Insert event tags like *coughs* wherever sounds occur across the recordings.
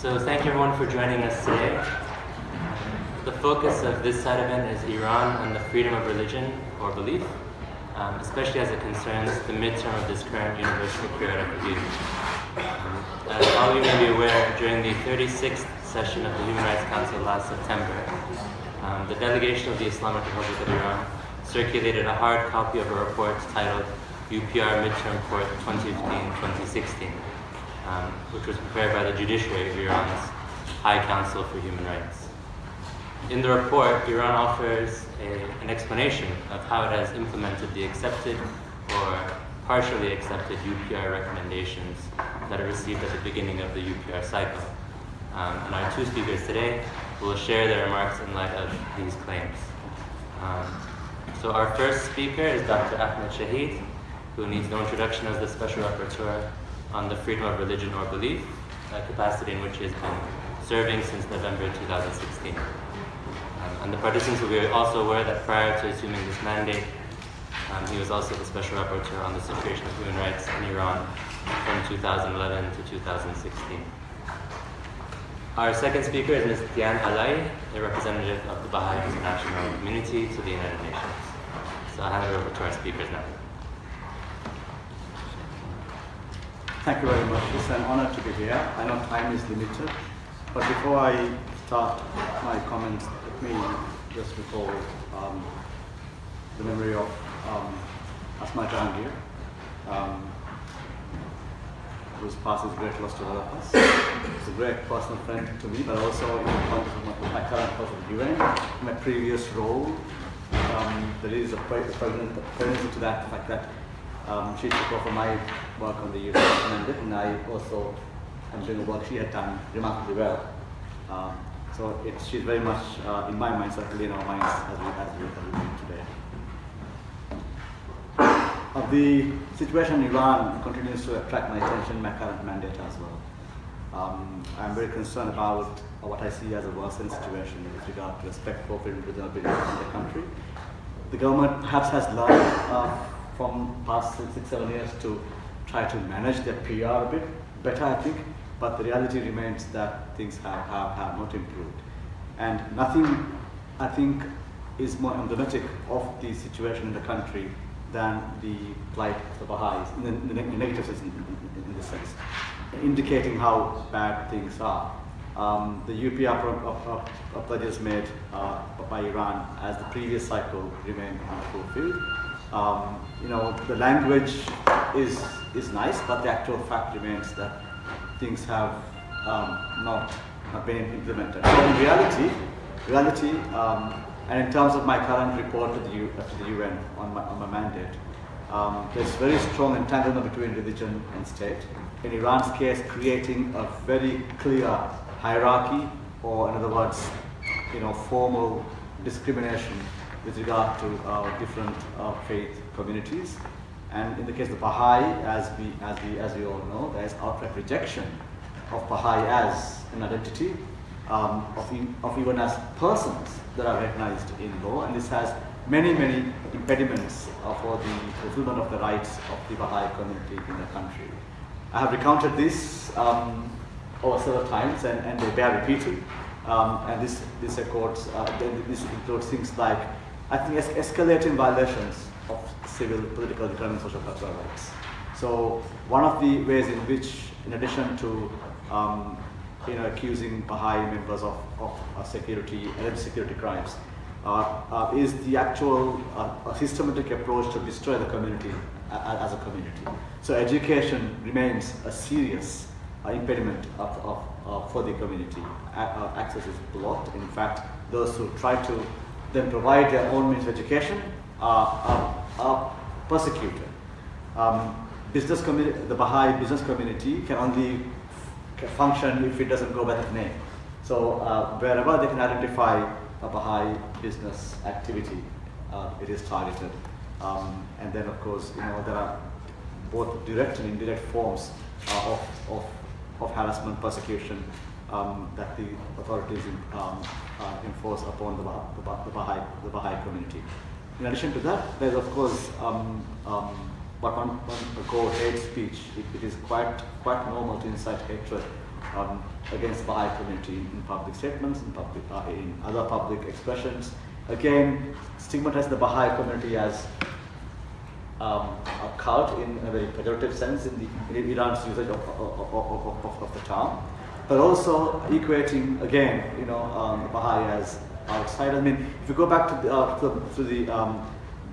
So thank you everyone for joining us today. The focus of this side event is Iran and the freedom of religion or belief, um, especially as it concerns the midterm of this current Universal Periodic Review. Um, as all of you may be aware, during the 36th session of the Human Rights Council last September, um, the delegation of the Islamic Republic of Iran circulated a hard copy of a report titled UPR Midterm Report 2015-2016, um, which was prepared by the judiciary of Iran's High Council for Human Rights. In the report, Iran offers a, an explanation of how it has implemented the accepted or partially accepted UPR recommendations that it received at the beginning of the UPR cycle. Um, and our two speakers today will share their remarks in light of these claims. Um, so our first speaker is Dr. Ahmed Shaheed, who needs no introduction as the Special Rapporteur on the freedom of religion or belief, a capacity in which he has been serving since November 2016. Um, and the participants will be also aware that prior to assuming this mandate, um, he was also the Special Rapporteur on the situation of human rights in Iran from 2011 to 2016. Our second speaker is Ms. Diane Ala'i, a representative of the Baha'i International Community to the United Nations. So I'll hand it over to our speakers now. Thank you very much. It's an honor to be here. I know time is limited, but before I start my comments, let me just recall um, the memory of um, Asma Jahangir, um, whose past is great loss to all of us. He's a great personal friend to me, but also in the context of my, current the UN, my previous role, um, there is a, presence to that fact that um, she took over my work on the recommended, and I also am doing work she had done remarkably well. Um, so it's, she's very much uh, in my mind, certainly in our minds as we, as we, as we today. Uh, the situation in Iran continues to attract my attention, my current mandate as well. Um, I'm very concerned about what I see as a worsening situation with regard to respect for freedom of religion in the country. The government perhaps has learned uh, from past six, seven years to try to manage their PR a bit better, I think, but the reality remains that things have, have, have not improved. And nothing, I think, is more emblematic of the situation in the country than the plight of the Baha'is, in the, in the negative sense, in, in, in this sense, indicating how bad things are. Um, the UPR pledges made uh, by Iran as the previous cycle remained unfulfilled. Um, you know, the language is, is nice, but the actual fact remains that things have um, not, not been implemented. So in reality, reality um, and in terms of my current report to the, U, to the UN on my, on my mandate, um, there's very strong entanglement between religion and state. In Iran's case, creating a very clear hierarchy, or in other words, you know, formal discrimination with regard to uh, different faith communities. And in the case of Baha'i, as we, as we, as we all know, there is outright rejection of Baha'i as an identity, um, of, of even as persons that are recognized in law, and this has many, many impediments for the fulfillment of the rights of the Baha'i community in the country. I have recounted this um, over several times, and, and they bear repeating. Um, and this, this, uh, this includes things like, I think, es escalating violations of civil, political, economic, social, cultural rights. So one of the ways in which, in addition to um, you know, accusing Baha'i members of, of uh, security, alleged security crimes, uh, uh, is the actual uh, systematic approach to destroy the community as a community. So education remains a serious uh, impediment of, of, of, for the community. Uh, access is blocked. In fact, those who try to then provide their own means of education are, are, are persecuted. Um, business the Baha'i business community can only function if it doesn't go by that name. So uh, wherever they can identify a Baha'i business activity, uh, it is targeted. Um, and then of course, you know, there are both direct and indirect forms uh, of, of, of harassment, persecution um, that the authorities um, uh, enforce upon the, the, the, Baha'i, the Baha'i community. In addition to that, there's of course um, um, what one, one call hate speech. It, it is quite quite normal to incite hatred um, against Baha'i community in public statements, in, public, uh, in other public expressions. Again, stigmatize the Baha'i community as um, a cult in a very pejorative sense in, the, in Iran's usage of, of, of, of the term, but also equating again, you know, um, the Baha'i as outside. I mean, if you go back to the, uh, to the, to the, um,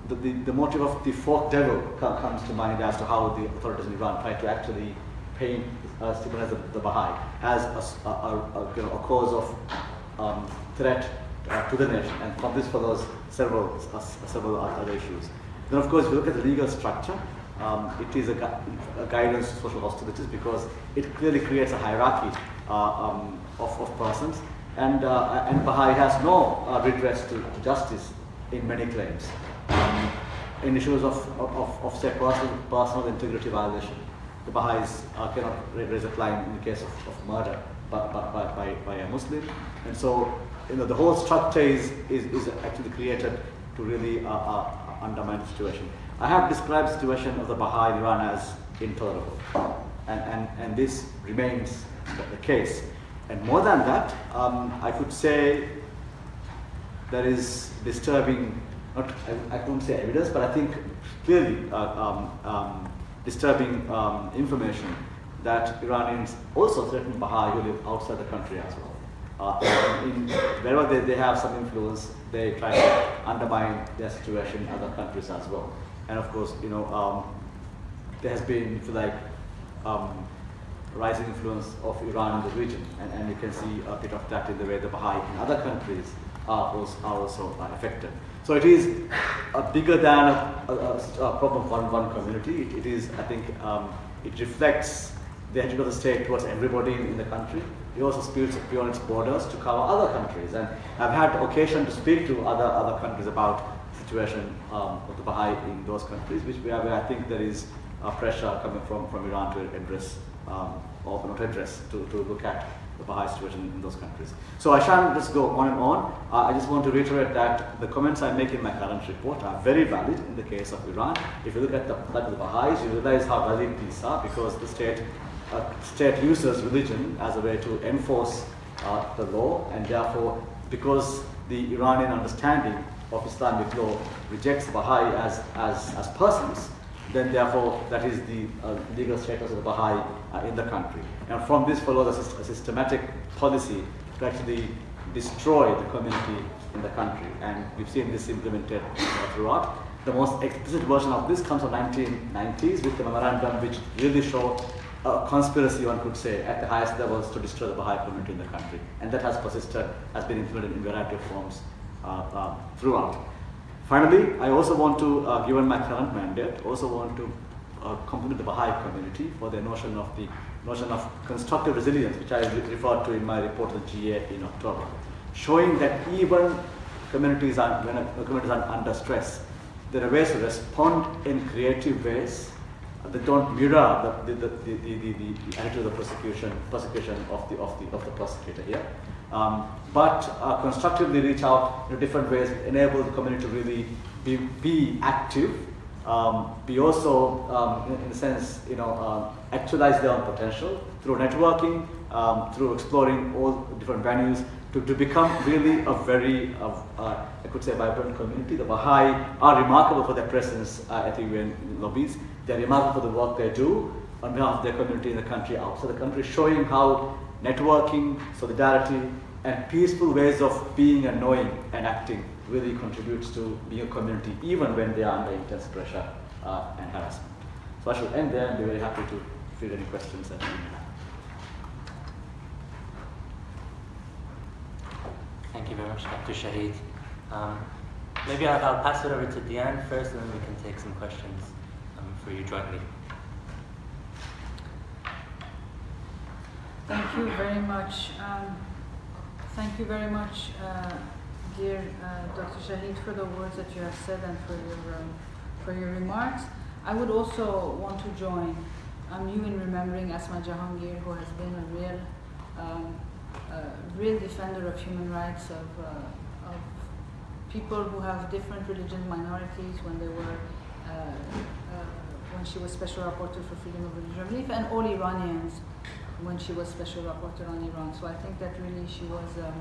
the, the, the, motive of the folk devil comes to mind as to how the authorities in Iran try to actually paint uh, the, the Baha'i as a, a, a, you know, a cause of um, threat uh, to the nation, and from this follows several, uh, several other issues. Then of course, if you look at the legal structure, um, it is a, gu a, guidance to social hostilities because it clearly creates a hierarchy um, of, of, persons. And, uh, and Baha'i has no uh, redress to, justice in many claims. Um, in issues of, of, of, say, personal, personal integrity violation, the Baha'is uh, cannot raise a claim in the case of, of murder by, by, by, by, a Muslim. And so, you know, the whole structure is, is, is actually created to really uh, uh, undermine the situation. I have described the situation of the Baha'i in Iran as intolerable. And, and, and this remains the case. And more than that, um, I could say there is disturbing, not, I, I couldn't say evidence, but I think clearly uh, um, um, disturbing um, information that Iranians also threaten Baha'i who live outside the country as well. Uh, in, wherever they, they have some influence, they try to undermine their situation in other countries as well. And of course, you know, um, there has been, like, um, rising influence of Iran in the region, and, and you can see a bit of that in the way the Baha'i in other countries are also, are also affected. So it is a bigger than a, a, a problem of one, community. It, it is, I think, um, it reflects the attitude of the state towards everybody in, in the country. It also speaks beyond its borders to cover other countries. And I've had occasion to speak to other, other countries about the situation um, of the Baha'i in those countries, which I think there is a pressure coming from, from Iran to address, um, or not address, to, to look at the Baha'i situation in those countries. So I shan't just go on and on. Uh, I just want to reiterate that the comments I make in my current report are very valid in the case of Iran. If you look at the of the Baha'is, you realize how valid these are because the state uh, state uses religion as a way to enforce uh, the law, and therefore, because the Iranian understanding of Islamic law rejects Baha'i as, as, as persons, then therefore that is the uh, legal status of the Baha'i uh, in the country. And from this follows a, a, systematic policy to actually destroy the community in the country. And we've seen this implemented throughout. The most explicit version of this comes from 1990s with the memorandum which really showed a conspiracy, one could say, at the highest levels to destroy the Baha'i community in the country. And that has persisted, has been implemented in a variety of forms uh, uh, throughout. Finally, I also want to, uh, given my current mandate, also want to uh, compliment the Baha'i community for their notion of the notion of constructive resilience, which I referred to in my report to the GA in October, showing that even communities are, when communities are under stress, there are ways to respond in creative ways that don't mirror the, the, the, the, the, attitude of the prosecution, prosecution of the, of the, of the prosecutor here. Um, but uh, constructively reach out in different ways, enable the community to really be, be active, um, be also, um, in, in, a sense, you know, uh, actualize their own potential through networking, um, through exploring all different venues, to, to become really a very, uh, uh, I could say, vibrant community. The Baha'i are remarkable for their presence uh, at the UN lobbies. They're remarkable for the work they do on behalf of their community in the country, outside the country, showing how networking, solidarity, and peaceful ways of being and knowing and acting really contributes to being a community, even when they are under intense pressure uh, and harassment. So I should end there and be very happy to field any questions that you may have. Thank you very much, Dr. Shaheed. Um, maybe I'll, I'll, pass it over to Diane first, and then we can take some questions um, for you jointly. Thank you very much. Um, thank you very much, uh, dear uh, Dr. Shaheed, for the words that you have said and for your um, for your remarks. I would also want to join um, you in remembering Asma Jahangir, who has been a real um, a real defender of human rights, of, uh, of people who have different religious minorities when they were uh, uh, when she was Special Rapporteur for Freedom of Religion and Belief, and all Iranians when she was Special Rapporteur on Iran. So I think that really she was. Um,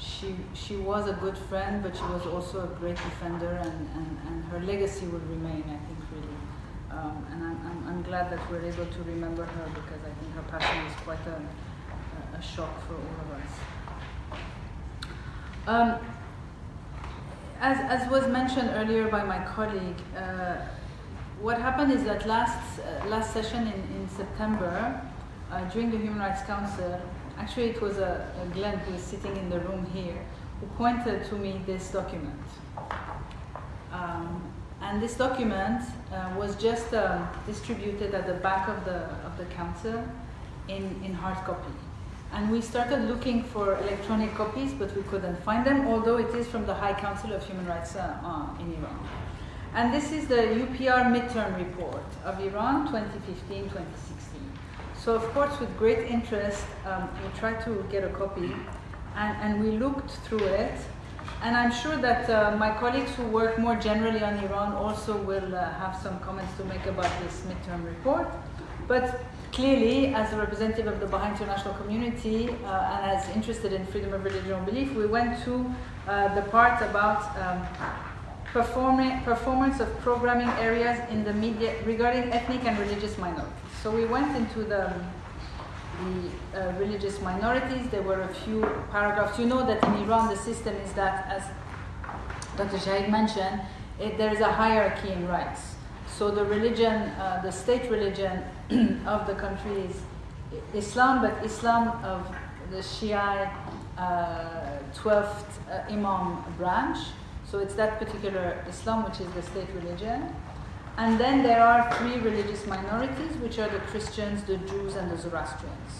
she, she was a good friend, but she was also a great defender, and, and, and her legacy will remain, I think, really. Um, and I'm, I'm, I'm glad that we're able to remember her because I think her passing is quite a, a, a shock for all of us. Um, as, as was mentioned earlier by my colleague, uh, what happened is that last, uh, last session in, in September, uh, during the Human Rights Council, actually it was a, a Glenn who was sitting in the room here, who pointed to me this document. Um, and this document uh, was just um, distributed at the back of the, of the council in, in hard copy. And we started looking for electronic copies, but we couldn't find them, although it is from the High Council of Human Rights uh, uh, in Iran. And this is the UPR midterm report of Iran 2015 2016. So, of course, with great interest, um, we tried to get a copy and, and we looked through it. And I'm sure that uh, my colleagues who work more generally on Iran also will uh, have some comments to make about this midterm report. But clearly, as a representative of the Baha'i international community uh, and as interested in freedom of religion and belief, we went to uh, the part about um, performance of programming areas in the media regarding ethnic and religious minorities. So we went into the, the uh, religious minorities. There were a few paragraphs. You know that in Iran the system is that, as Dr. Shaheed mentioned, it, there is a hierarchy in rights. So the religion, uh, the state religion *clears throat* of the country is Islam, but Islam of the Shia uh, 12th uh, Imam branch. So it's that particular Islam which is the state religion. And then there are three religious minorities, which are the Christians, the Jews, and the Zoroastrians.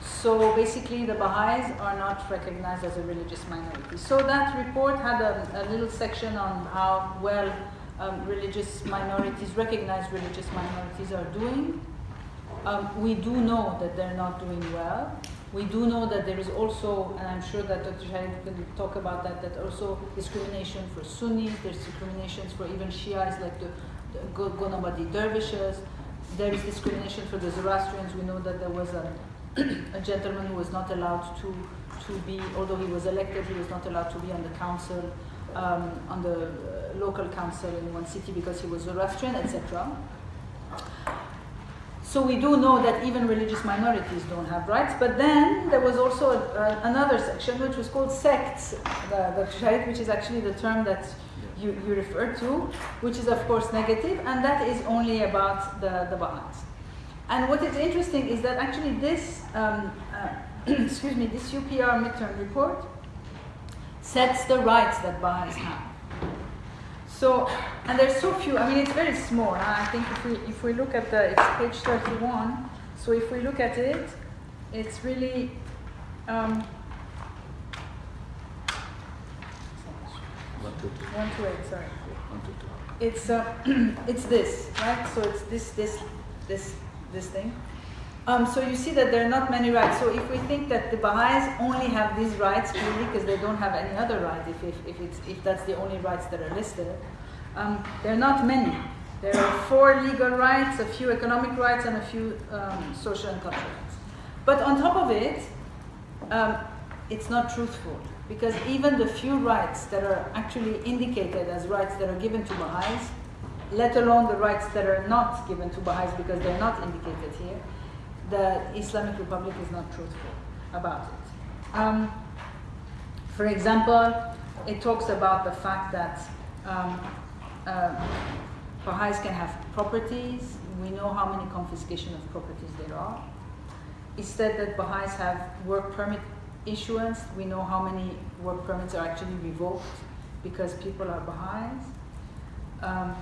So basically, the Baha'is are not recognized as a religious minority. So that report had a, a little section on how well um, religious minorities, recognized religious minorities, are doing. Um, we do know that they're not doing well. We do know that there is also, and I'm sure that Dr. Shaheed can talk about that, that also discrimination for Sunnis, there's discriminations for even Shias like the Gonabadi dervishes. There is discrimination for the Zoroastrians. We know that there was a, *clears throat* a gentleman who was not allowed to, to be, although he was elected, he was not allowed to be on the council, um, on the uh, local council in one city because he was Zoroastrian, etc. So we do know that even religious minorities don't have rights. But then there was also a, a, another section which was called sects, the, the which is actually the term that you, you refer to, which is of course negative, and that is only about the, the Baha'is. And what is interesting is that actually this, um, uh, *clears throat* excuse me, this UPR midterm report sets the rights that Baha'is have. So, and there's so few, I mean, it's very small. Huh? I think if we, if we look at the, it's page 31. So if we look at it, it's really, um, One, two, two. one to eight, sorry. One, two, two. It's, uh, *clears throat* it's this, right? So it's this, this, this, this thing. Um, so you see that there are not many rights. So if we think that the Baha'is only have these rights, really, because they don't have any other right, if, if, if, if that's the only rights that are listed, um, there are not many. There are four legal rights, a few economic rights, and a few um, social and cultural rights. But on top of it, um, it's not truthful because even the few rights that are actually indicated as rights that are given to Baha'is, let alone the rights that are not given to Baha'is because they're not indicated here, the Islamic Republic is not truthful about it. Um, for example, it talks about the fact that um, uh, Baha'is can have properties. We know how many confiscation of properties there are. It said that Baha'is have work permit issuance. We know how many work permits are actually revoked because people are Baha'is. Um,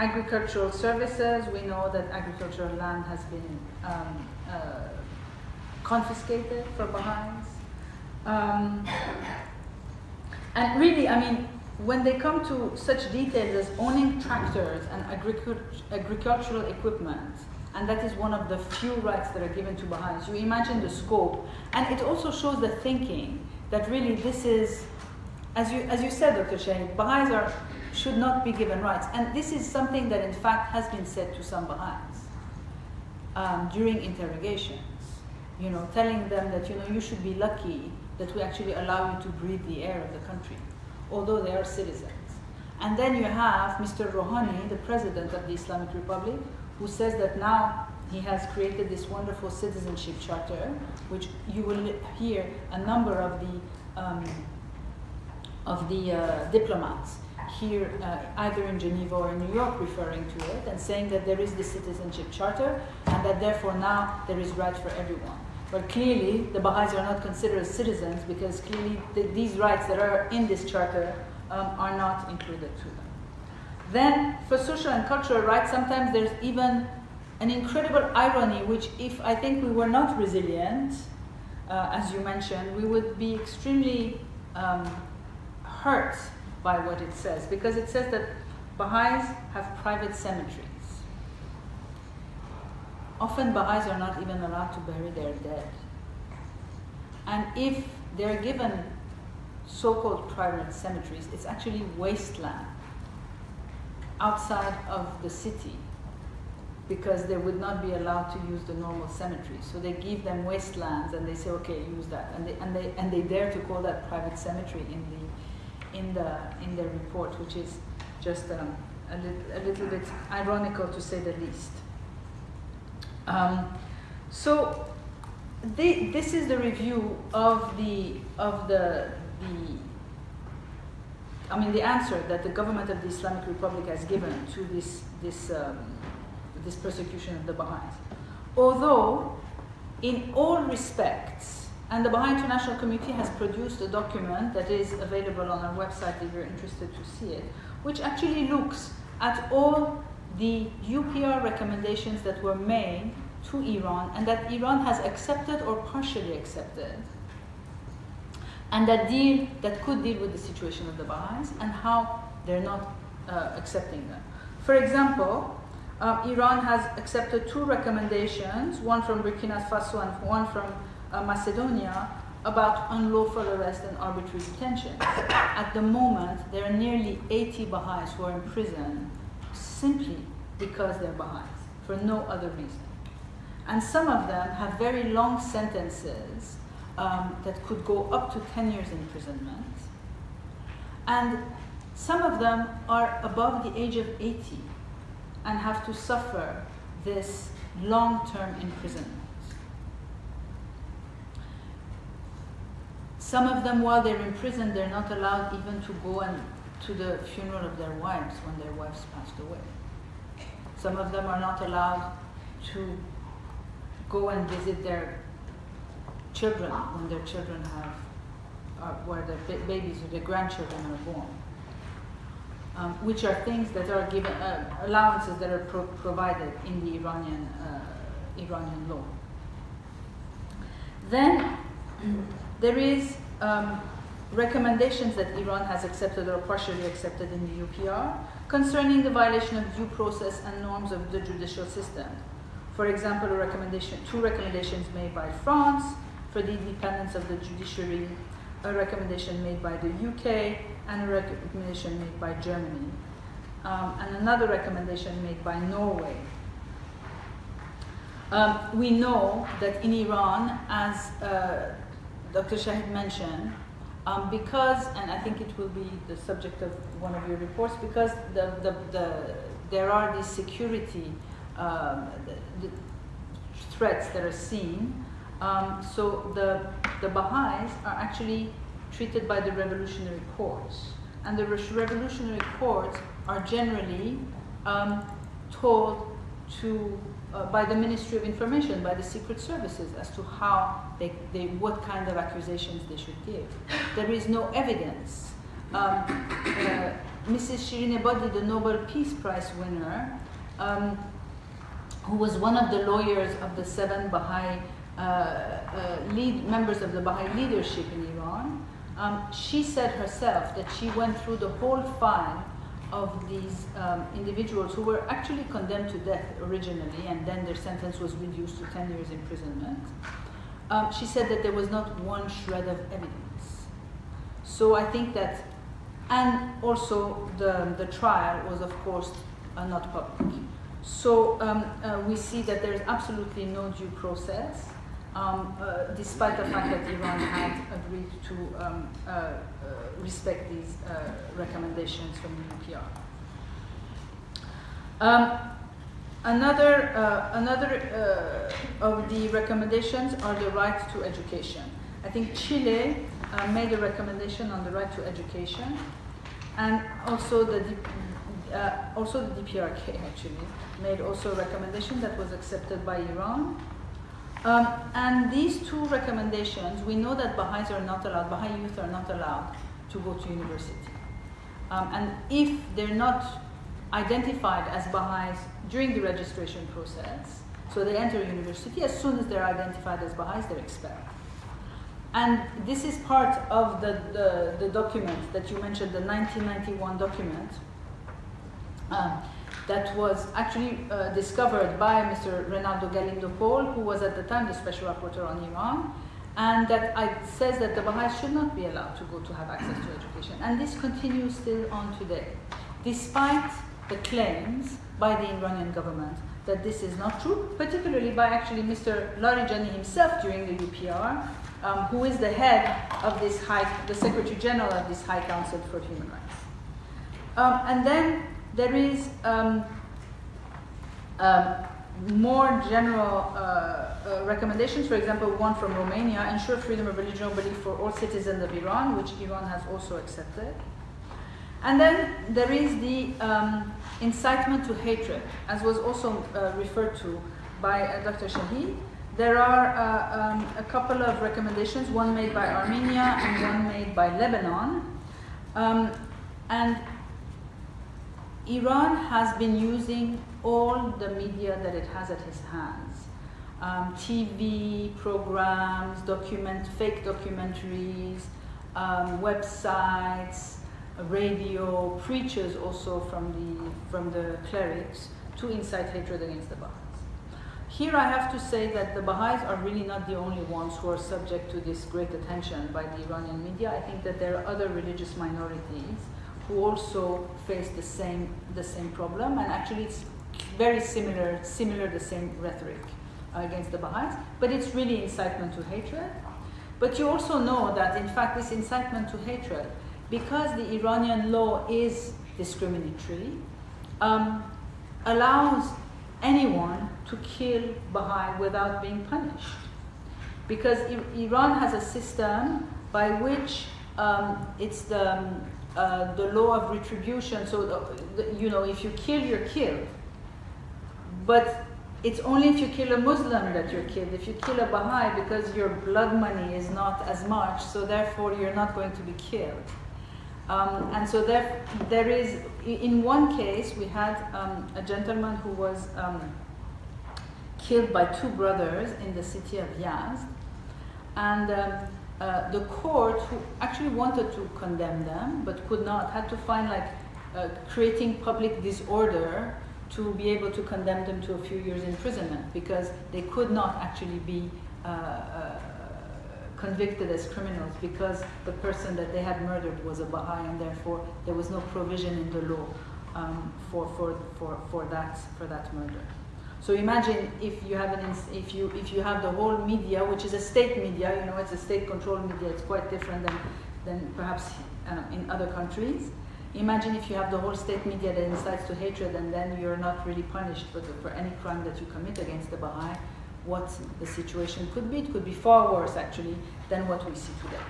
agricultural services, we know that agricultural land has been um, uh, confiscated for Baha'is. Um, and really, I mean, when they come to such details as owning tractors and agricultural equipment, and that is one of the few rights that are given to Baha'is. You imagine the scope, and it also shows the thinking that really this is, as you as you said, Dr. Shaheed, Baha'is are should not be given rights. And this is something that, in fact, has been said to some Baha'is um, during interrogations. You know, telling them that you know you should be lucky that we actually allow you to breathe the air of the country, although they are citizens. And then you have Mr. Rouhani, the president of the Islamic Republic, who says that now he has created this wonderful citizenship charter, which you will hear a number of the um, of the uh, diplomats here, uh, either in Geneva or in New York, referring to it and saying that there is the citizenship charter and that therefore now there is right for everyone. But clearly, the Baha'is are not considered citizens because clearly the, these rights that are in this charter um, are not included to them. Then, for social and cultural rights, sometimes there's even an incredible irony, which, if I think we were not resilient, uh, as you mentioned, we would be extremely um, hurt by what it says, because it says that Baha'is have private cemeteries. Often Baha'is are not even allowed to bury their dead. And if they're given so-called private cemeteries, it's actually wasteland outside of the city because they would not be allowed to use the normal cemeteries. So they give them wastelands and they say, okay, use that. And they, and they, and they dare to call that private cemetery in the, in the, in the report, which is just um, a, li- a little bit ironical to say the least. Um, so this is the review of the, of the, the I mean, the answer that the government of the Islamic Republic has given to this, this, um, this persecution of the Baha'is. Although, in all respects, and the Baha'i International Committee has produced a document that is available on our website if you're interested to see it, which actually looks at all the UPR recommendations that were made to Iran and that Iran has accepted or partially accepted and that deal that could deal with the situation of the Baha'is and how they're not uh, accepting them. For example, uh, Iran has accepted two recommendations, one from Burkina Faso and one from uh, Macedonia, about unlawful arrest and arbitrary detention. At the moment, there are nearly 80 Baha'is who are in prison simply because they're Baha'is, for no other reason. And some of them have very long sentences um, that could go up to 10 years imprisonment. And some of them are above the age of 80 and have to suffer this long-term imprisonment. Some of them, while they're in prison, they're not allowed even to go and to the funeral of their wives when their wives passed away. Some of them are not allowed to go and visit their children when their children have, where their ba- babies or their grandchildren are born. Um, which are things that are given, uh, allowances that are pro- provided in the Iranian, uh, Iranian law. Then *clears throat* there is um, recommendations that Iran has accepted or partially accepted in the UPR concerning the violation of due process and norms of the judicial system. For example, a recommendation, two recommendations made by France for the independence of the judiciary, a recommendation made by the UK, and a recommendation made by Germany, um, and another recommendation made by Norway. Um, we know that in Iran, as uh, Dr. Shaheed mentioned, um, because, and I think it will be the subject of one of your reports, because the, the, the, there are these security um, the, the threats that are seen. Um, so the, the Baha'is are actually treated by the revolutionary courts. And the revolutionary courts are generally um, told to, uh, by the Ministry of Information, by the secret services, as to how they, they, what kind of accusations they should give. There is no evidence. Um, uh, Mrs. Shirin Ebadi, the Nobel Peace Prize winner, um, who was one of the lawyers of the seven Baha'i uh, uh, lead, members of the Baha'i leadership in Iran, um, she said herself that she went through the whole file of these um, individuals who were actually condemned to death originally, and then their sentence was reduced to 10 years imprisonment. Um, she said that there was not one shred of evidence. So I think that and also the, the trial was, of course, uh, not public. So um, uh, we see that there is absolutely no due process, um, uh, despite the fact that Iran had agreed to um, uh, uh, respect these uh, recommendations from the UPR. Um, another another of the recommendations are the right to education. I think Chile made a recommendation on the right to education, and also the uh, also the DPRK actually made also a recommendation that was accepted by Iran. Um, and these two recommendations, we know that Baha'is are not allowed, Baha'i youth are not allowed to go to university. Um, and if they're not identified as Baha'is during the registration process, so they enter university, as soon as they're identified as Baha'is, they're expelled. And this is part of the, the, the document that you mentioned, the 1991 document, um, that was actually uh, discovered by Mr. Reynaldo Galindo Pohl, who was at the time the special rapporteur on Iran, and that I, says that the Baha'is should not be allowed to go to have access to education. And this continues still on today, despite the claims by the Iranian government that this is not true, particularly by actually Mr. Larijani himself during the UPR, um, who is the head of this high, the Secretary General of this High Council for Human Rights. Um, and then there is um, um, more general uh, uh, recommendations, for example, one from Romania, ensure freedom of religion or belief for all citizens of Iran, which Iran has also accepted. And then there is the um, incitement to hatred, as was also uh, referred to by uh, Dr. Shaheed. There are uh, um, a couple of recommendations, one made by Armenia and one made by Lebanon. Um, and Iran has been using all the media that it has at its hands. Um, TV programs, document, fake documentaries, um, websites, radio, preachers also from the, from the clerics to incite hatred against the Baha'is. Here I have to say that the Baha'is are really not the only ones who are subject to this great attention by the Iranian media. I think that there are other religious minorities who also face the same, the same problem, and actually it's very similar, similar the same rhetoric against the Baha'is, but it's really incitement to hatred. But you also know that, in fact, this incitement to hatred, because the Iranian law is discriminatory, um, allows anyone to kill Baha'i without being punished. Because Iran has a system by which um, it's the, um, uh, the law of retribution. So, the, the, you know, if you kill, you're killed. But it's only if you kill a Muslim that you're killed. If you kill a Baha'i, because your blood money is not as much, so therefore you're not going to be killed. Um, and so there, there is, in one case, we had um, a gentleman who was um, killed by two brothers in the city of Yazd. And um, uh, the court, who actually wanted to condemn them but could not, had to find like uh, creating public disorder to be able to condemn them to a few years imprisonment because they could not actually be uh, uh, convicted as criminals because the person that they had murdered was a Baha'i and therefore there was no provision in the law um, for, for, for, for, that, for that murder. So imagine if you have an if you if you have the whole media, which is a state media, you know, it's a state-controlled media. It's quite different than than perhaps uh, in other countries. Imagine if you have the whole state media that incites to hatred, and then you're not really punished for the, for any crime that you commit against the Baha'i. What the situation could be? It could be far worse actually than what we see today.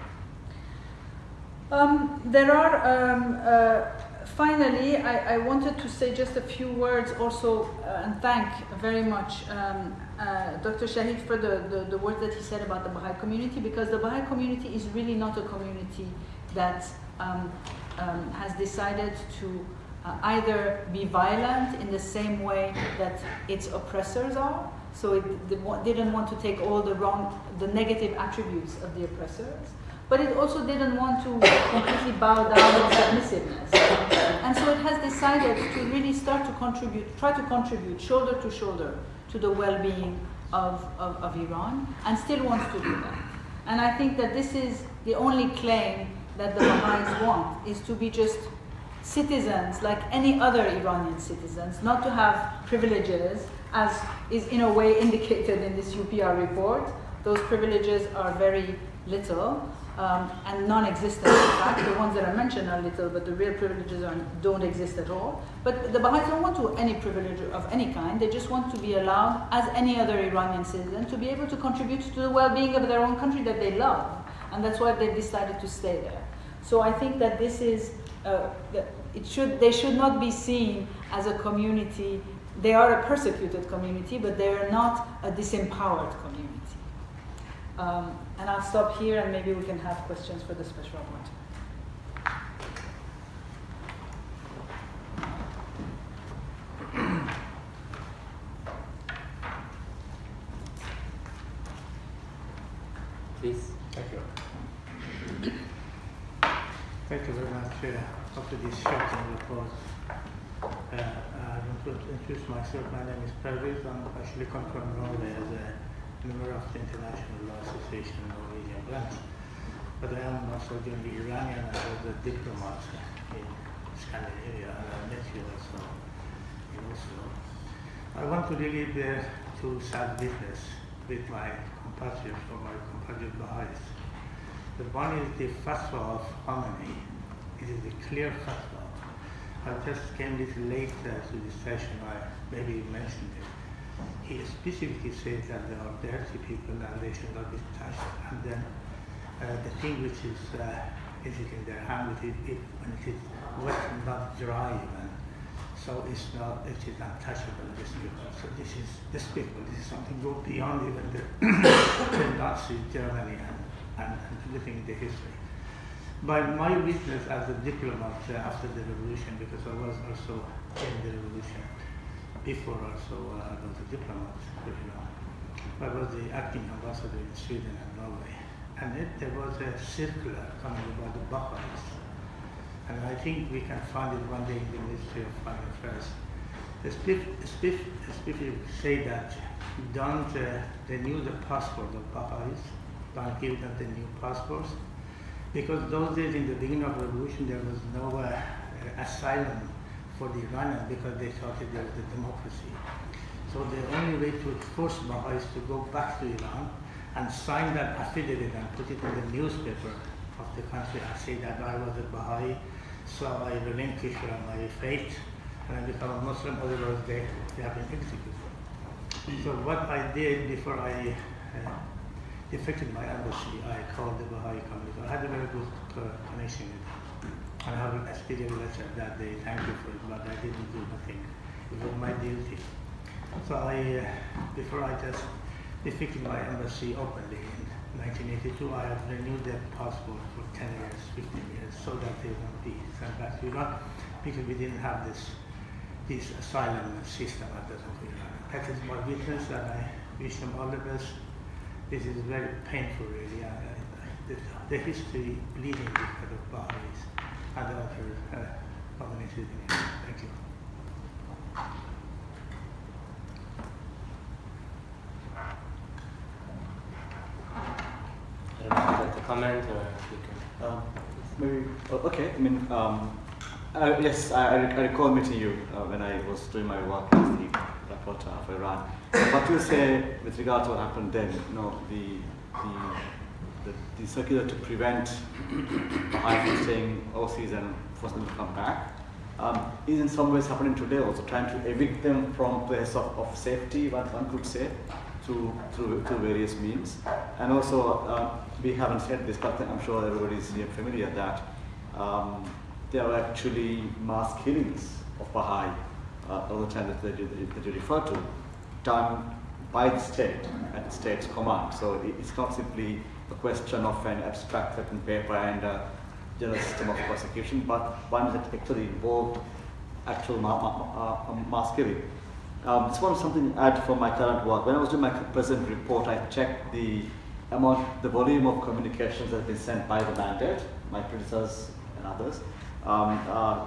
Um, there are um, uh, finally, I, I, wanted to say just a few words also uh, and thank very much um, uh, Dr. Shaheed for the, the, the work that he said about the Baha'i community because the Baha'i community is really not a community that um, um, has decided to uh, either be violent in the same way that its oppressors are, so it didn't want to take all the wrong, the negative attributes of the oppressors, but it also didn't want to completely bow down in submissiveness. And so it has decided to really start to contribute, try to contribute shoulder to shoulder to the well-being of, of, of Iran, and still wants to do that. And I think that this is the only claim that the Baha'is want is to be just citizens like any other Iranian citizens, not to have privileges as is in a way indicated in this UPR report. Those privileges are very little um, and non-existent in fact. The ones that are mentioned are little, but the real privileges are, don't exist at all. But the Baha'is don't want to any privilege of any kind. They just want to be allowed, as any other Iranian citizen, to be able to contribute to the well-being of their own country that they love. And that's why they've decided to stay there. So I think that this is, uh, it should, they should not be seen as a community. They are a persecuted community, but they are not a disempowered community. Um, and I'll stop here and maybe we can have questions for the special rapporteur. *coughs* Please. Thank you. Thank you very much uh, after this shocking report. Uh, I want to introduce myself. My name is Pervez. I'm actually come from Norway as a member of the International Law Association Norwegian branch. But I am also joined the Iranian and was a diplomat in Scandinavia and I met you also in Oslo. I want to really bear two sad witness with my compatriots or my compatriot Baha'is. The one is the fatwa of Khamenei. It is a clear fatwa. I just came a little late uh, to this session. I maybe mentioned it he specifically said that there are dirty people and they should not be touched. And then uh, the thing which is uh, is it in their hand, it, it, when it is wet, not dry even. So it's not, it is untouchable, this people. So this is despicable. This is something go beyond even the, *coughs* Nazi Germany and, and, and living in the history. By my witness as a diplomat uh, after the revolution, because I was also in the revolution, before also uh, I was a diplomat, you know. I was the acting ambassador in Sweden and Norway. And it, there was a circular coming about the Baha'is. And I think we can find it one day in the Ministry of Foreign Affairs. The specifically say that don't uh, renew the passport of Baha'is, don't give them the new passports. Because those days in the beginning of the revolution, there was no uh, asylum for the Iranians because they thought that there was a democracy. So the only way to force Baha'is to go back to Iran and sign that affidavit and put it in the newspaper of the country and say that I was a Baha'i, so I relinquish my faith and I become a Muslim, otherwise they, they have been executed. So what I did before I uh, defected my embassy, I called the Baha'i community. I had a very good uh, connection. I have an experience letter that they thank you for it, but I didn't do nothing. It was my duty. So I, uh, before I just defected my embassy openly in 1982, I have renewed their passport for 10 years, 15 years, so that they won't be sent back to because we didn't have this this asylum system at the of Iran. That is my witness, and I wish them all the best. This is very painful, really. I, I, the, the history bleeding because of Baha'is and other uh, organizations. Thank you. I don't know if you'd like to comment or you can. Um, maybe, oh, okay, I mean, um, uh, yes, I, I recall meeting you uh, when I was doing my work as the reporter of Iran. what do you say with regard to what happened then, you know, the, the, the, the circular to prevent Baha'is from staying overseas and force them to come back, um, is in some ways happening today also, trying to evict them from place of, of safety, one, one could say, through, through, through various means. And also, uh, we haven't said this, but I'm sure everybody is familiar that um, there are actually mass killings of Baha'i uh, all the time that, you, that you refer to, done by the state at the state's command. So it's not simply a question of an abstract written paper and a general system of prosecution, but one that actually involved actual ma ma uh, mass killing. Um, this was something I add for my current work. When I was doing my present report, I checked the amount, the volume of communications that have been sent by the mandate, my predecessors and others, um, uh,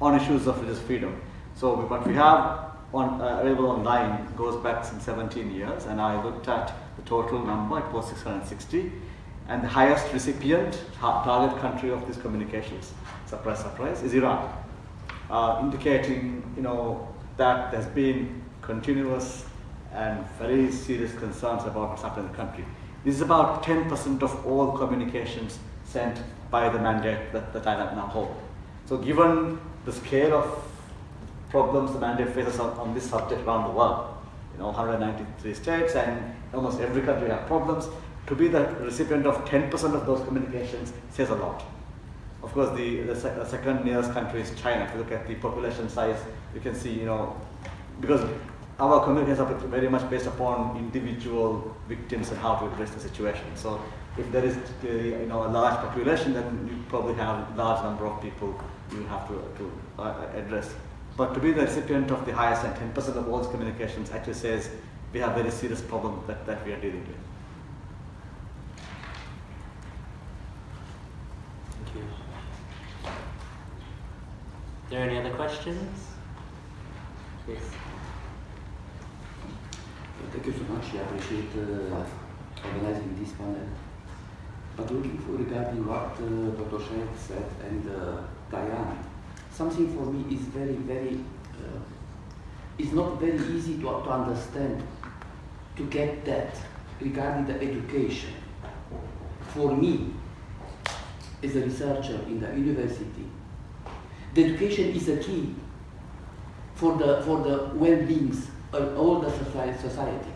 on issues of religious freedom. So what we have on, uh, available online goes back some 17 years, and I looked at total number, it was 660. And the highest recipient, target country of these communications, surprise, surprise, is Iran, uh, indicating you know that there's been continuous and very serious concerns about what's happening in the country. This is about 10% of all communications sent by the mandate that, that I now hold. So given the scale of problems the mandate faces on, on this subject around the world, you know, 193 states and almost every country have problems, to be the recipient of 10% of those communications says a lot. Of course, the, the, the second nearest country is China. If you look at the population size, you can see, you know, because our communications are very much based upon individual victims and how to address the situation. So if there is, uh, you know, a large population, then you probably have a large number of people you have to, to uh, address. But to be the recipient of the highest and 10% of all these communications actually says we have very serious problem that, that we are dealing with. Thank you. Are there any other questions? Yes. Thank you so much. I appreciate uh, organizing this panel. But looking for regarding what uh, Dr. Shaheed said and uh, Diane, something for me is very, very, uh, is not very easy to, to understand, to get that regarding the education. For me, as a researcher in the university, the education is a key for the, for the well-beings of all the society.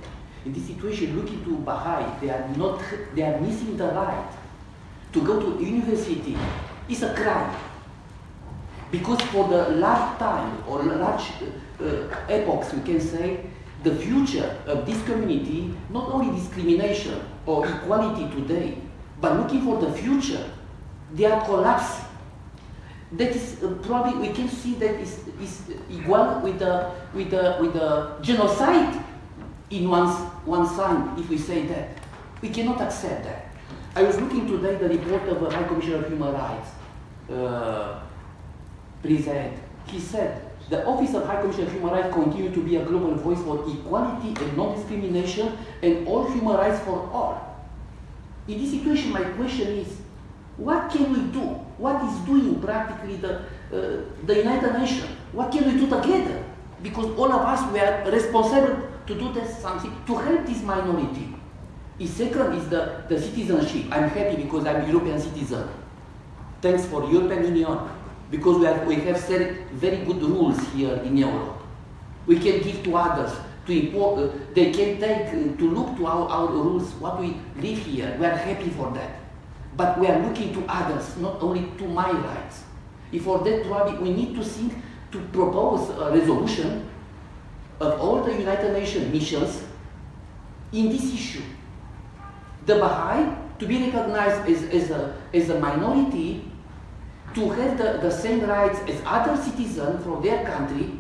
In this situation, looking to Baha'i, they are not, they are missing the right to go to university. It's a crime. Because for the large time or large uh, uh, epochs, we can say, the future of this community, not only discrimination or equality today, but looking for the future, they are collapsing. That is uh, probably we can see that is, is equal with the with the with the genocide in one one side if we say that. We cannot accept that. I was looking today the report of the high commissioner of human rights uh, present he said the office of high commissioner of human rights continue to be a global voice for equality and non-discrimination and all human rights for all in this situation my question is what can we do? What is doing practically the, uh, the United Nations? What can we do together? Because all of us we are responsible to do this something to help this minority. The second is the, the citizenship. I'm happy because I'm European citizen. Thanks for European Union because we, we have set very good rules here in Europe. We can give to others to import. Uh, they can take uh, to look to our, our rules. What we live here, we are happy for that but we are looking to others, not only to my rights. If for that probably we need to think to propose a resolution of all the United Nations missions in this issue. The Baha'i to be recognized as, as, a, as a minority, to have the, the same rights as other citizens from their country,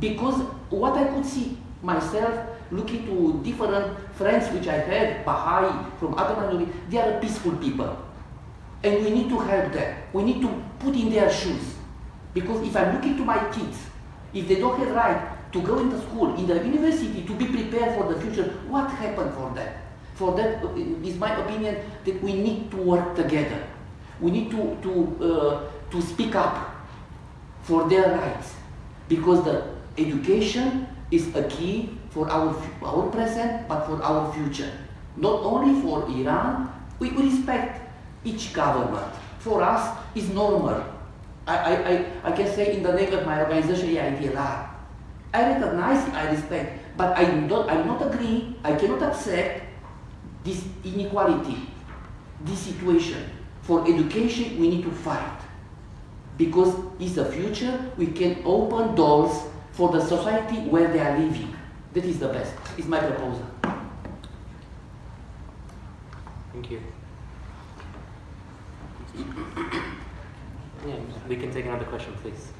because what I could see myself looking to different friends which I have, Baha'i, from other minorities, they are peaceful people. And we need to help them. We need to put in their shoes. Because if I'm looking to my kids, if they don't have right to go into school, in the university, to be prepared for the future, what happened for them? For that uh, is my opinion that we need to work together. We need to, to, uh, to speak up for their rights. Because the education is a key for our, our present, but for our future. Not only for Iran, we respect each government. For us, it's normal. I, I, I, I can say in the name of my organization, IDLR. I recognize, I respect, but I don't, I not agree, I cannot accept this inequality, this situation. For education, we need to fight. Because it's the future, we can open doors for the society where they are living. That is the best. It's my proposal. Thank you. Yeah, we can take another question, please.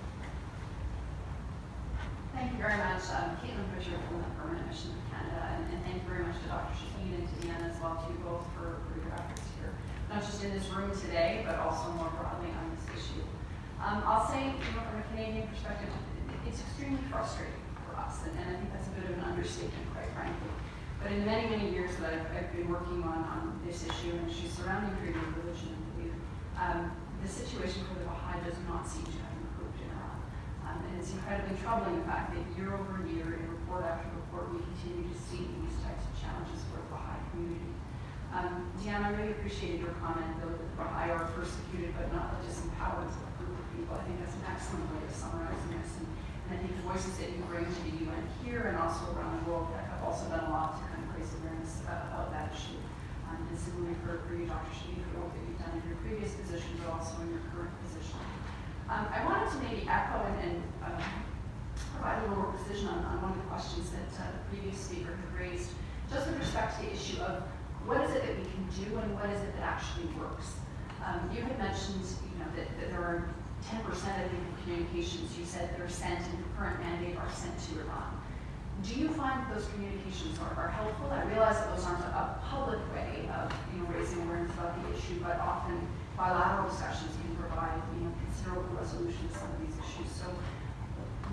Thank you very much, um, Caitlin Fisher from the Permanent Mission of Canada, and, and thank you very much to Dr. Shaheed and to Deanna as well, too, both for, for your efforts here, not just in this room today, but also more broadly on this issue. Um, I'll say, you know, from a Canadian perspective, it's extremely frustrating for us, and, and I think that's a bit of an understatement, quite frankly. But in the many, many years that I've, I've been working on, on this issue and issues surrounding freedom of religion and belief, um, the situation for the Baha'i does not seem to have improved in Iran. Um, and it's incredibly troubling the fact that year over year, in report after report, we continue to see these types of challenges for the Baha'i community. Um, Diane, I really appreciated your comment, though, that the Baha'i are persecuted but not disempowered group of people. I think that's an excellent way of summarizing this. And, and I think the voices that you bring to the UN here and also around the world have also done a lot to kind of raise awareness uh, about that issue. Um, and similarly for, for you, Dr. Shaheed, the work that you've done in your previous position, but also in your current position. Um, I wanted to maybe echo and, and um, provide a little more precision on, on one of the questions that uh, the previous speaker had raised, just with respect to the issue of what is it that we can do and what is it that actually works. Um, you had mentioned, you know, that, that there are 10% of the communications you said that are sent in the current mandate are sent to Iran. Do you find those communications are, are helpful? I realize that those aren't a, public way of you know, raising awareness about the issue, but often bilateral discussions can provide you know, considerable resolution to some of these issues. So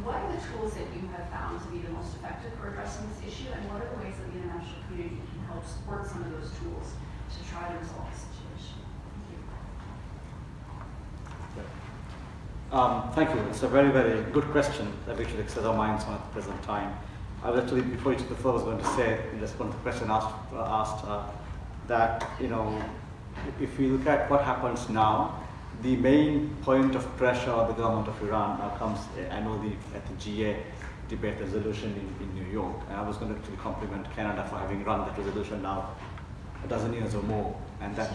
what are the tools that you have found to be the most effective for addressing this issue, and what are the ways that the international community help support some of those tools to try to resolve the situation? Thank you. Um, thank you. It's a very, very good question that we should excel our minds on at the present time. I was actually, before you took the floor, I was going to say, in response to the question asked, uh, asked uh, that, you know, if we look at what happens now, the main point of pressure on the government of Iran now comes, I know the, at the GA debate resolution in, in New York, and I was going to actually compliment Canada for having run that resolution now a dozen years or more, and that,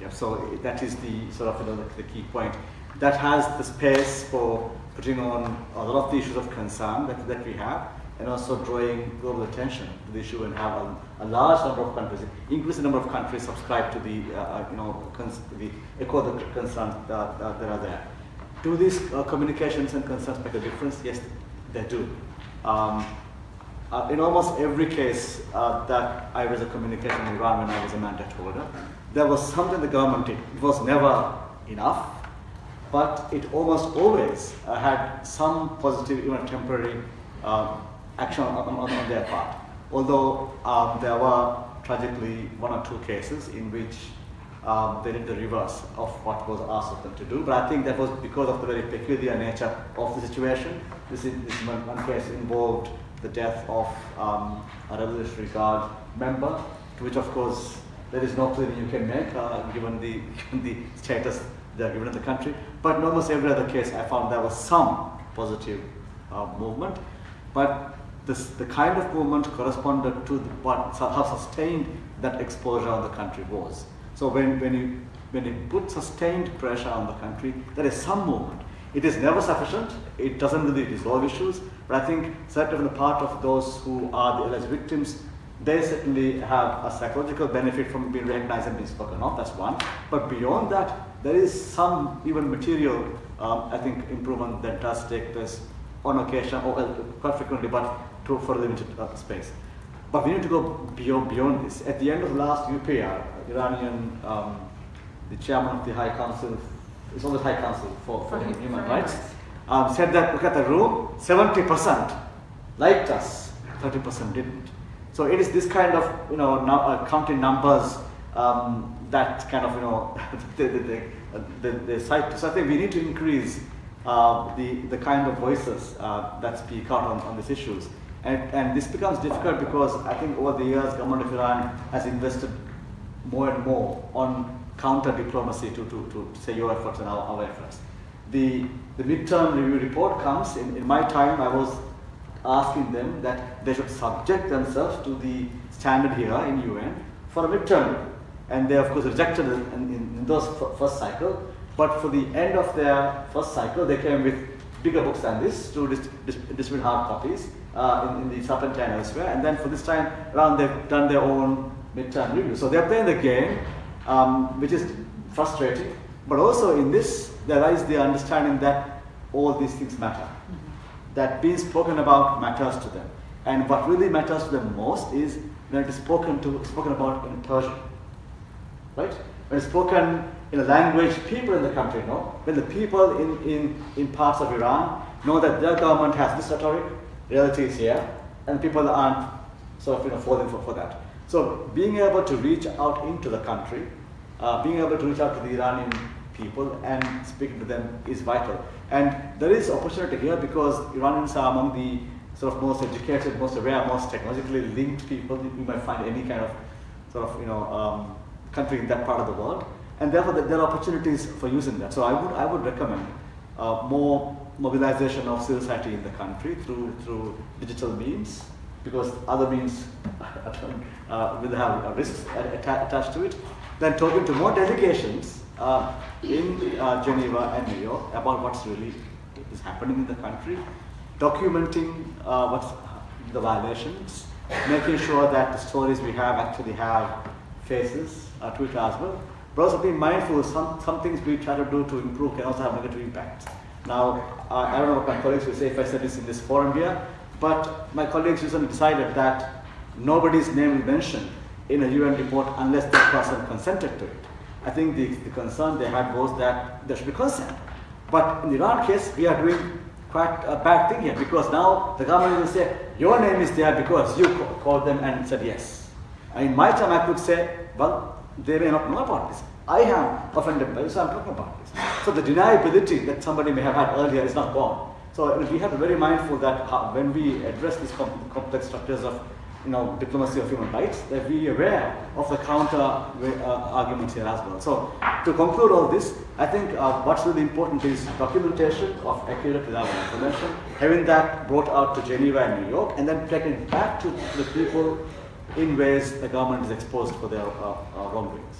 yeah, so that is the sort of you know, the, key point. That has the space for putting on a lot of the issues of concern that, that we have, and also drawing global attention to the issue and have a, a large number of countries, increase the number of countries subscribe to the, uh, uh you know, the echo the concerns that, that, that are there. Do these uh, communications and concerns make a difference? Yes, they do. Um, uh, in almost every case uh, that I was a communication when I was a mandate holder, there was something the government did. It was never enough, but it almost always uh, had some positive, even temporary um, action on, on, on, their part. Although um, there were tragically one or two cases in which um, they did the reverse of what was asked of them to do. But I think that was because of the very peculiar nature of the situation. This, is, this one, case involved the death of um, a Revolutionary Guard member, which of course there is no plea you can make uh, given, the, *laughs* given the status they are given in the country. But in almost every other case I found there was some positive uh, movement. But this, the kind of movement corresponded to the, what, how sustained that exposure on the country was. So when, when, you, when you put sustained pressure on the country, there is some movement. It is never sufficient. It doesn't really resolve issues. But I think certainly the part of those who are the alleged victims, they certainly have a psychological benefit from being recognized and being spoken of. That's one. But beyond that, there is some even material, um, I think, improvement that does take place on occasion or uh, quite frequently, but to, for limited uh, space. But we need to go beyond, beyond this. At the end of the last UPR, Iranian, um, the chairman of the High Council, it's always High Council for, for, for Human, human Rights, um, said that look at the room, 70% liked us, 30% didn't. So it is this kind of, you know, no, uh, counting numbers um, that kind of, you know, *laughs* the, the, the, the, the site. So I think we need to increase uh, the, the kind of voices uh, that speak out on, on these issues. And, and this becomes difficult because I think over the years, government of Iran has invested more and more on counter diplomacy to, to, to say your efforts and our, our efforts. The, the midterm review report comes, in, in my time I was asking them that they should subject themselves to the standard here in UN for a midterm. And they of course rejected it in, in, in those first cycle. But for the end of their first cycle, they came with bigger books than this to dis dis distribute hard copies uh, in, in the Serpentine elsewhere. And then for this time around, they've done their own midterm review. So they're playing the game, um, which is frustrating. But also in this, there lies the understanding that all these things matter. Mm -hmm. That being spoken about matters to them. And what really matters to them most is when it is spoken to spoken about in Persian. Right? When it's spoken in a language people in the country know, when the people in, in, in parts of Iran know that their government has this rhetoric, reality is here, and people aren't sort of you know falling for, for that. So being able to reach out into the country, uh, being able to reach out to the Iranian people and speaking to them is vital. And there is opportunity here because Iranians are among the sort of most educated, most aware, most technologically linked people you might find any kind of sort of you know um, country in that part of the world, and therefore there are opportunities for using that. So I would I would recommend uh, more mobilization of civil society in the country through through digital means because other means *laughs* uh, will have risks atta attached to it. Then talking to more delegations uh, in uh, Geneva and New York about what's really is happening in the country, documenting uh, what's the violations, making sure that the stories we have actually have faces uh, to it as well. But also being mindful, some, some things we try to do to improve can also have negative impacts. Now, I don't know what my colleagues will say if I said this in this forum here, but my colleagues recently decided that nobody's name is mentioned in a UN report unless that person consented to it. I think the, the concern they had was that there should be consent. But in the Iran case, we are doing quite a bad thing here because now the government will say, your name is there because you called them and said yes. And in my time, I could say, well, they may not know about this. I am offended by this, so I'm talking about this. So the deniability that somebody may have had earlier is not gone. So we have to be very mindful that when we address these complex structures of you know, diplomacy of human rights, that we are aware of the counter uh, arguments here as well. So to conclude all this, I think uh, what's really important is documentation of accurate reliable information, having that brought out to Geneva and New York, and then taking it back to the people in ways the government is exposed for their uh, uh wrongdoings.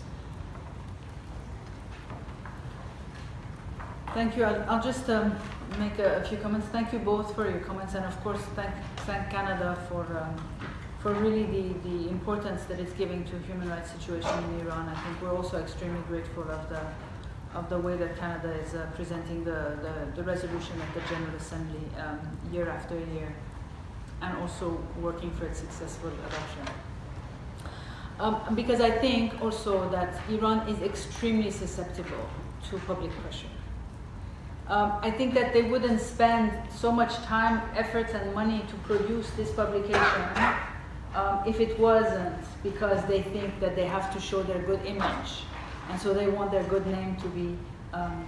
Thank you. I'll, I'll just um, make a, a, few comments. Thank you both for your comments, and of course, thank thank Canada for um, for really the, the importance that it's giving to human rights situation in Iran. I think we're also extremely grateful of the of the way that Canada is uh, presenting the, the, the, resolution at the General Assembly um, year after year, and also working for its successful adoption. Um, because I think also that Iran is extremely susceptible to public pressure. Um, I think that they wouldn't spend so much time, effort, and money to produce this publication um, if it wasn't because they think that they have to show their good image, and so they want their good name to be um,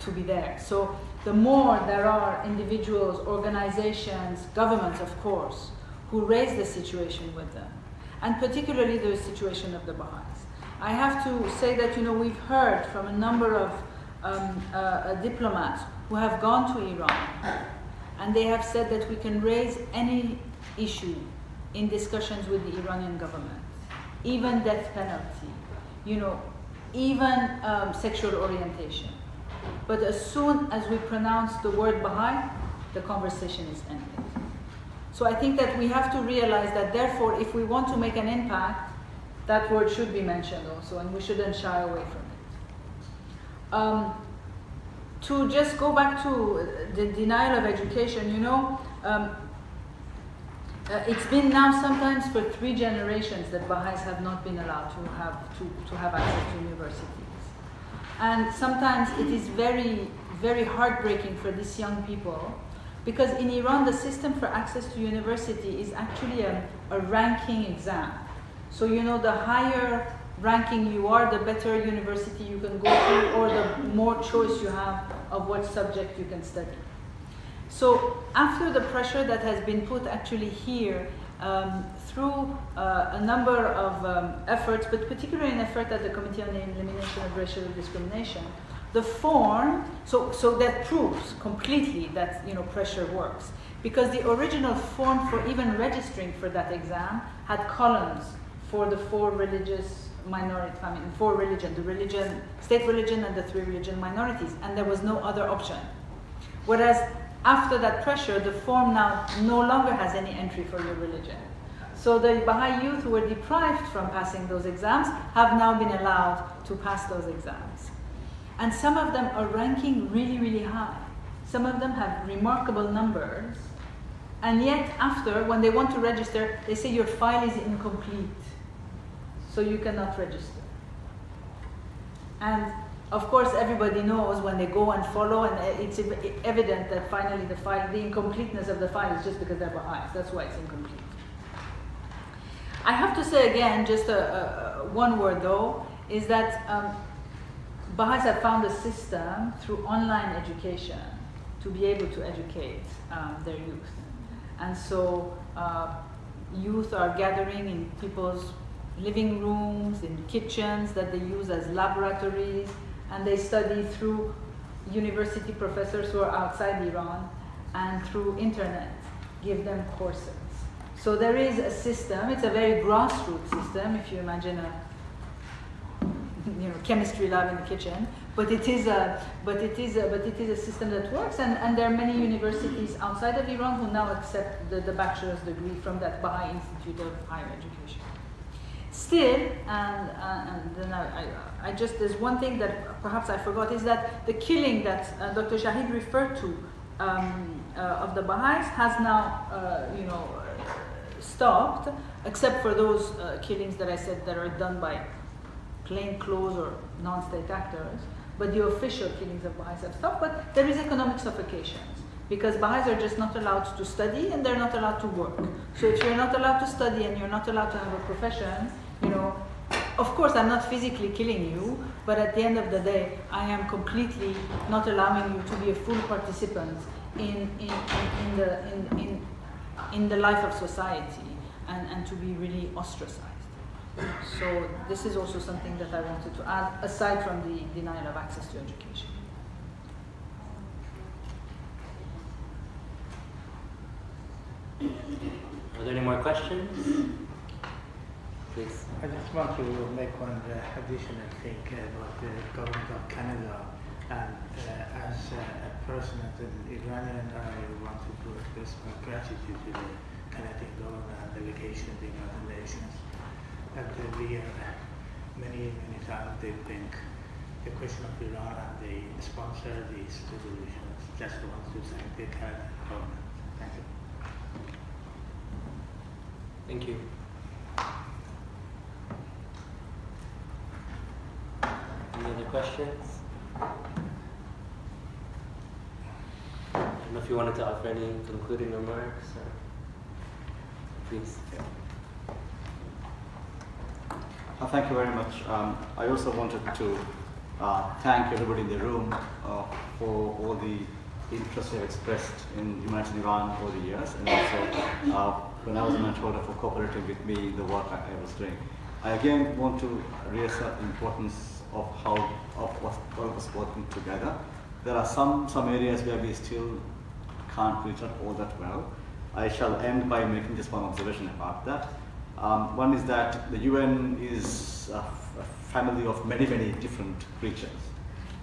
to be there. So the more there are individuals, organizations, governments, of course, who raise the situation with them, and particularly the situation of the Baha'is. I have to say that you know we've heard from a number of um, uh, diplomats who have gone to Iran, and they have said that we can raise any issue in discussions with the Iranian government, even death penalty, you know, even um, sexual orientation. But as soon as we pronounce the word Baha'i, the conversation is ended. So I think that we have to realize that therefore, if we want to make an impact, that word should be mentioned also, and we shouldn't shy away from it. Um, to just go back to the denial of education, you know, um, uh, it's been now sometimes for three generations that Baha'is have not been allowed to have, to, to have access to universities. And sometimes it is very, very heartbreaking for these young people because in Iran the system for access to university is actually a, a ranking exam. So you know the higher ranking you are, the better university you can go to or the more choice you have of what subject you can study. So after the pressure that has been put actually here um, through uh, a number of um, efforts, but particularly an effort at the Committee on the Elimination of Racial Discrimination, the form, so, so that proves completely that you know, pressure works. Because the original form for even registering for that exam had columns for the four religious minority, I mean, four religion, the religion, state religion and the three religion minorities, and there was no other option. Whereas after that pressure, the form now no longer has any entry for your religion. So the Baha'i youth who were deprived from passing those exams have now been allowed to pass those exams. And some of them are ranking really, really high. Some of them have remarkable numbers. And yet after, when they want to register, they say your file is incomplete. So you cannot register. And of course, everybody knows when they go and follow, and it's evident that finally the file, the incompleteness of the file is just because they're Baha'is. That's why it's incomplete. I have to say again, just a, a, one word though, is that um, Baha'is have found a system through online education to be able to educate um, their youth. And so uh, youth are gathering in people's living rooms, in kitchens that they use as laboratories, and they study through university professors who are outside Iran and through internet give them courses. So there is a system, it's a very grassroots system, if you imagine a you know, chemistry lab in the kitchen, but it is a, but it is a, but it is a system that works, and, and there are many universities outside of Iran who now accept the, the bachelor's degree from that Baha'i Institute of Higher Education. Still, and, uh, and then I, I, just, there's one thing that perhaps I forgot, is that the killing that uh, Dr. Shaheed referred to um, uh, of the Baha'is has now, uh, you know, stopped, except for those uh, killings that I said that are done by plain clothes or non-state actors. But the official killings of Baha'is have stopped. But there is economic suffocations because Baha'is are just not allowed to study and they're not allowed to work. So if you're not allowed to study and you're not allowed to have a profession, you know, of course I'm not physically killing you, but at the end of the day, I am completely not allowing you to be a full participant in, in, in, in the, in, in, in the life of society and, and to be really ostracized. So this is also something that I wanted to add, aside from the denial of access to education. Are there any more questions? Please. I just want to make one uh, additional thing about the government of Canada. And uh, as uh, a person, as an Iranian, I want to express my gratitude to the Canadian government and delegation of the United Nations at the year, many, many times they bring the question of Iran and they sponsor these resolutions. Just want to thank the Canadian government. Thank you. Thank you. Any other questions? I don't know if you wanted to offer any concluding remarks or please. Uh, thank you very much. Um, I also wanted to uh, thank everybody in the room uh, for all the interest they've expressed in humanity in Iran over the years, and also uh, when I was a mentor for cooperating with me the work I, I, was doing. I again want to reassert the importance of how of all of us working together. There are some some areas where we still can't reach out all that well. I shall end by making just one observation about that. Um, one is that the UN is a, a, family of many, many different creatures.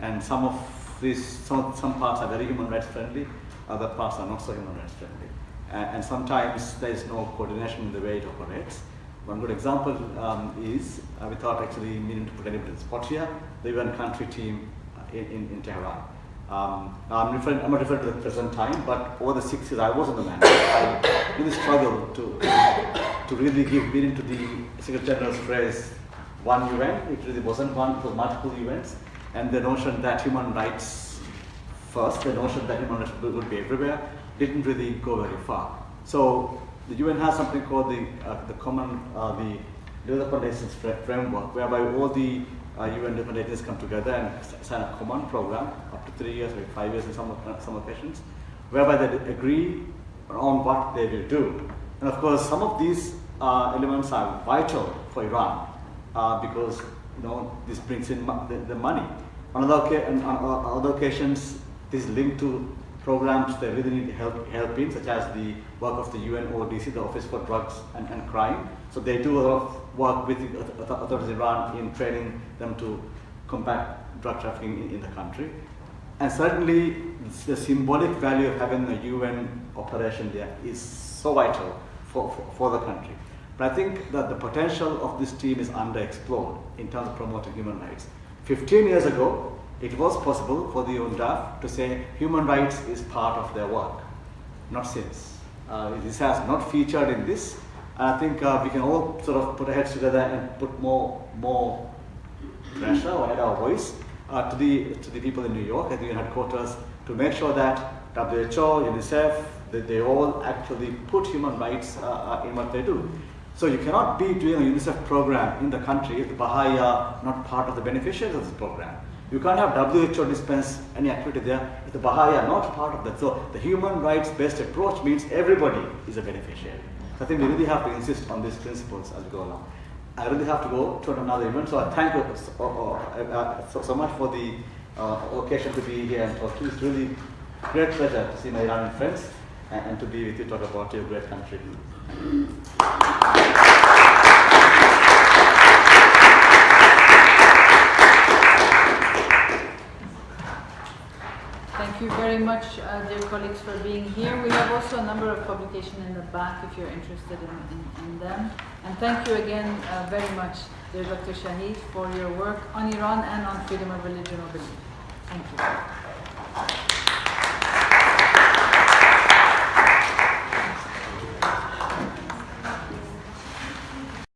And some of these, some, some parts are very human rights friendly, other parts are not so human rights friendly. Uh, and sometimes there is no coordination in the way it operates. One good example um, is, uh, without actually meaning to put anybody in the spot here, the UN country team in, in, in Tehran. Um, I'm, referring, I'm not referring to the present time, but over the six years I was in the mandate, I really struggled to, to really give meaning to the Secretary General's phrase, one UN. It really wasn't one, it was multiple events. And the notion that human rights first, the notion that human rights would be everywhere, didn't really go very far. So the UN has something called the, uh, the common, uh, the development assistance framework, whereby all the uh, UN different agencies come together and sign a common program up to three years or five years in some, some occasions, whereby they agree on what they will do. And of course, some of these uh, elements are vital for Iran uh, because you know this brings in the, the, money. On other, on other occasions, this is linked to programs that really need help, help in, such as the work of the UNODC, the Office for Drugs and, and Crime. So they do a lot of work with the authorities in Iran in training them to combat drug trafficking in, in the country. And certainly the symbolic value of having a UN operation there is so vital for, for, for the country. But I think that the potential of this team is underexplored in terms of promoting human rights. 15 years ago, it was possible for the UNDAF to say human rights is part of their work. Not since. Uh, this has not featured in this. I think uh, we can all sort of put our heads together and put more, more pressure or add our voice uh, to, the, to the people in New York at the UN headquarters to make sure that WHO, UNICEF, that they all actually put human rights uh, uh, in what they do. So you cannot be doing a UNICEF program in the country if the Baha'i are not part of the beneficiaries of this program. You can't have WHO dispense any activity there if the Baha'i are not part of that. So the human rights based approach means everybody is a beneficiary. So I think we really have to insist on these principles as we go along. I really have to go to another event, so I thank you so, uh, so, so much for the uh, occasion to be here and talk to you. It's really great pleasure to see my Iranian friends and, and to be with you, talk about your great country. Thank you very much, uh, dear colleagues, for being here. We have also a number of publications in the back if you're interested in, in, in them. And thank you again uh, very much, dear Dr. Shaheed, for your work on Iran and on freedom of religion or belief. Thank you.